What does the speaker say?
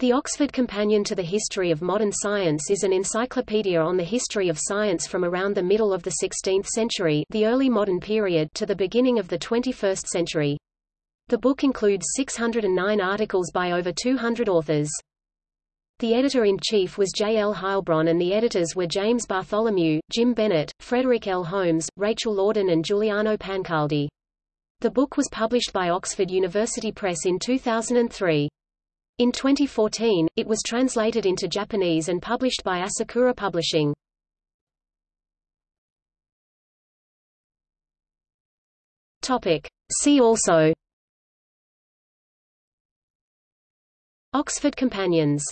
The Oxford Companion to the History of Modern Science is an encyclopedia on the history of science from around the middle of the 16th century the early modern period to the beginning of the 21st century. The book includes 609 articles by over 200 authors. The editor-in-chief was J. L. Heilbron and the editors were James Bartholomew, Jim Bennett, Frederic L. Holmes, Rachel Laudan and Giuliano Pancaldi. The book was published by Oxford University Press in 2003. In 2014, it was translated into Japanese and published by Asakura Publishing. Topic. See also Oxford Companions